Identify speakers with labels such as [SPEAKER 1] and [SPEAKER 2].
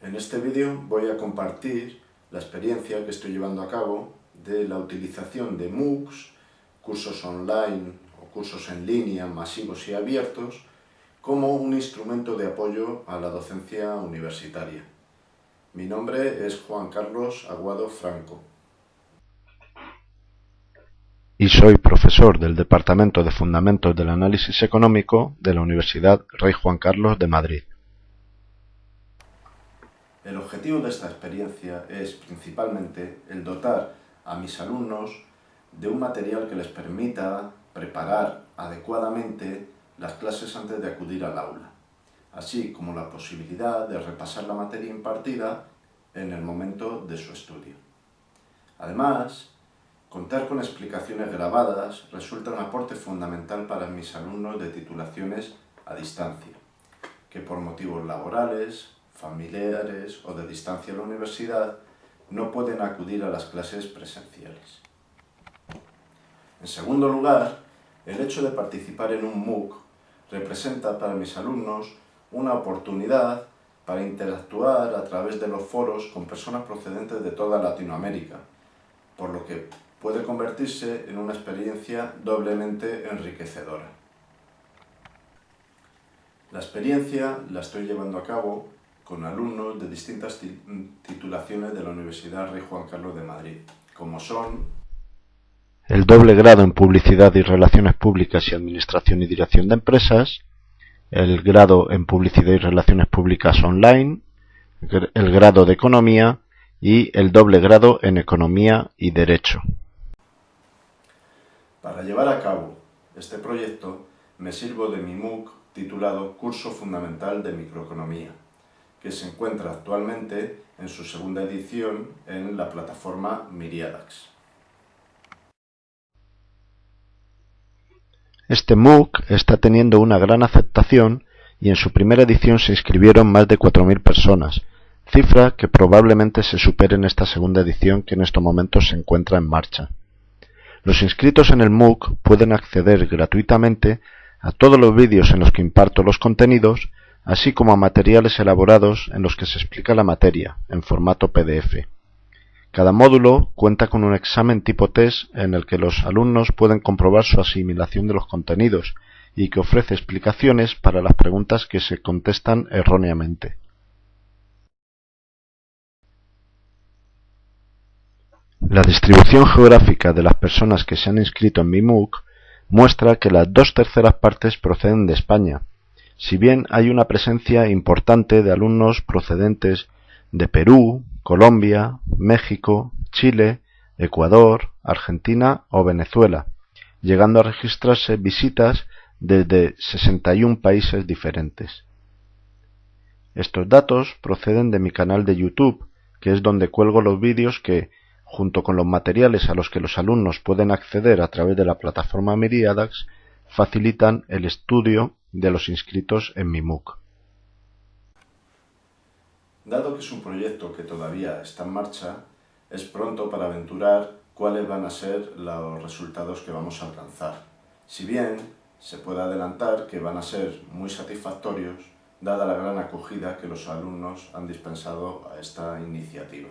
[SPEAKER 1] En este vídeo voy a compartir la experiencia que estoy llevando a cabo de la utilización de MOOCs, cursos online o cursos en línea masivos y abiertos, como un instrumento de apoyo a la docencia universitaria. Mi nombre es Juan Carlos Aguado Franco.
[SPEAKER 2] Y soy profesor del Departamento de Fundamentos del Análisis Económico de la Universidad Rey Juan Carlos de Madrid.
[SPEAKER 1] El objetivo de esta experiencia es principalmente el dotar a mis alumnos de un material que les permita preparar adecuadamente las clases antes de acudir al aula, así como la posibilidad de repasar la materia impartida en el momento de su estudio. Además, contar con explicaciones grabadas resulta un aporte fundamental para mis alumnos de titulaciones a distancia, que por motivos laborales, familiares o de distancia a la universidad no pueden acudir a las clases presenciales. En segundo lugar, el hecho de participar en un MOOC representa para mis alumnos una oportunidad para interactuar a través de los foros con personas procedentes de toda Latinoamérica, por lo que puede convertirse en una experiencia doblemente enriquecedora. La experiencia la estoy llevando a cabo con alumnos de distintas titulaciones de la Universidad Rey Juan Carlos de Madrid, como son
[SPEAKER 2] el doble grado en Publicidad y Relaciones Públicas y Administración y Dirección de Empresas, el grado en Publicidad y Relaciones Públicas Online, el grado de Economía y el doble grado en Economía y Derecho.
[SPEAKER 1] Para llevar a cabo este proyecto me sirvo de mi MOOC titulado Curso Fundamental de Microeconomía que se encuentra actualmente en su segunda edición en la plataforma Miriadax.
[SPEAKER 2] Este MOOC está teniendo una gran aceptación y en su primera edición se inscribieron más de 4.000 personas, cifra que probablemente se supere en esta segunda edición que en estos momentos se encuentra en marcha. Los inscritos en el MOOC pueden acceder gratuitamente a todos los vídeos en los que imparto los contenidos así como a materiales elaborados en los que se explica la materia, en formato PDF. Cada módulo cuenta con un examen tipo test en el que los alumnos pueden comprobar su asimilación de los contenidos y que ofrece explicaciones para las preguntas que se contestan erróneamente. La distribución geográfica de las personas que se han inscrito en mi MOOC muestra que las dos terceras partes proceden de España, si bien hay una presencia importante de alumnos procedentes de Perú, Colombia, México, Chile, Ecuador, Argentina o Venezuela, llegando a registrarse visitas desde 61 países diferentes. Estos datos proceden de mi canal de YouTube, que es donde cuelgo los vídeos que, junto con los materiales a los que los alumnos pueden acceder a través de la plataforma Miriadax, facilitan el estudio de los inscritos en mi MOOC.
[SPEAKER 1] Dado que es un proyecto que todavía está en marcha, es pronto para aventurar cuáles van a ser los resultados que vamos a alcanzar. Si bien se puede adelantar que van a ser muy satisfactorios, dada la gran acogida que los alumnos han dispensado a esta iniciativa.